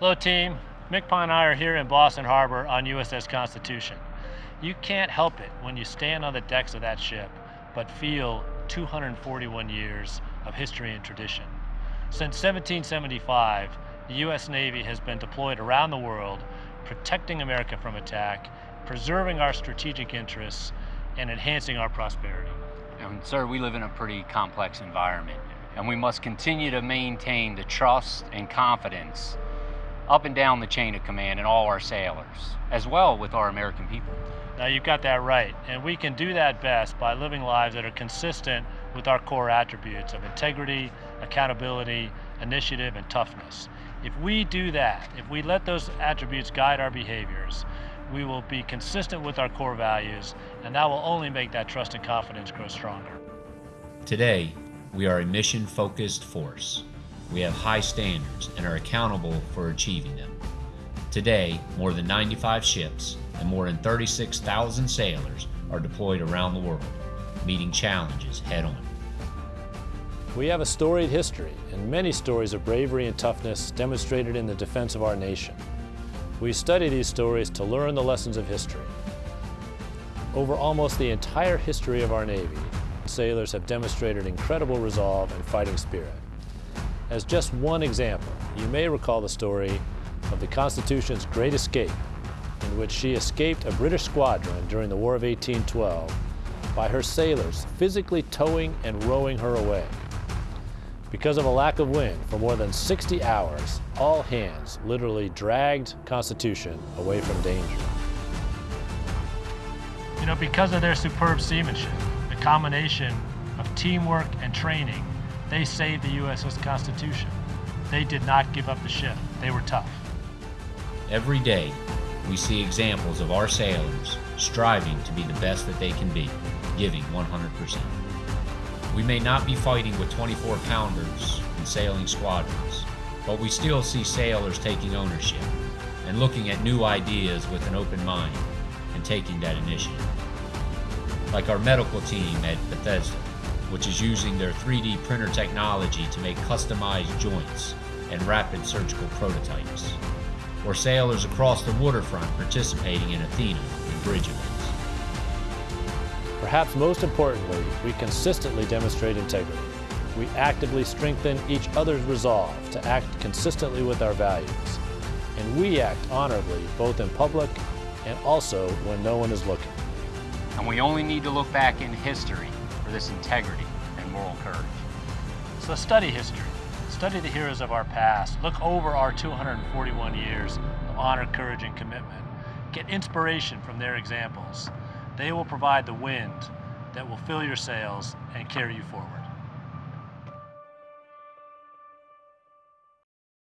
Hello team, Mick and I are here in Boston Harbor on USS Constitution. You can't help it when you stand on the decks of that ship, but feel 241 years of history and tradition. Since 1775, the U.S. Navy has been deployed around the world, protecting America from attack, preserving our strategic interests, and enhancing our prosperity. And sir, we live in a pretty complex environment, and we must continue to maintain the trust and confidence up and down the chain of command and all our sailors, as well with our American people. Now you've got that right, and we can do that best by living lives that are consistent with our core attributes of integrity, accountability, initiative, and toughness. If we do that, if we let those attributes guide our behaviors, we will be consistent with our core values, and that will only make that trust and confidence grow stronger. Today, we are a mission-focused force. We have high standards and are accountable for achieving them. Today, more than 95 ships and more than 36,000 sailors are deployed around the world, meeting challenges head on. We have a storied history and many stories of bravery and toughness demonstrated in the defense of our nation. We study these stories to learn the lessons of history. Over almost the entire history of our Navy, sailors have demonstrated incredible resolve and fighting spirit. As just one example, you may recall the story of the Constitution's Great Escape, in which she escaped a British squadron during the War of 1812 by her sailors physically towing and rowing her away. Because of a lack of wind for more than 60 hours, all hands literally dragged Constitution away from danger. You know, because of their superb seamanship, the combination of teamwork and training, they saved the USS Constitution. They did not give up the ship. They were tough. Every day, we see examples of our sailors striving to be the best that they can be, giving 100%. We may not be fighting with 24 pounders and sailing squadrons, but we still see sailors taking ownership and looking at new ideas with an open mind and taking that initiative. Like our medical team at Bethesda, which is using their 3D printer technology to make customized joints and rapid surgical prototypes. Or sailors across the waterfront participating in Athena and bridge events. Perhaps most importantly, we consistently demonstrate integrity. We actively strengthen each other's resolve to act consistently with our values. And we act honorably both in public and also when no one is looking. And we only need to look back in history for this integrity and moral courage. So study history. Study the heroes of our past. Look over our 241 years of honor, courage, and commitment. Get inspiration from their examples. They will provide the wind that will fill your sails and carry you forward.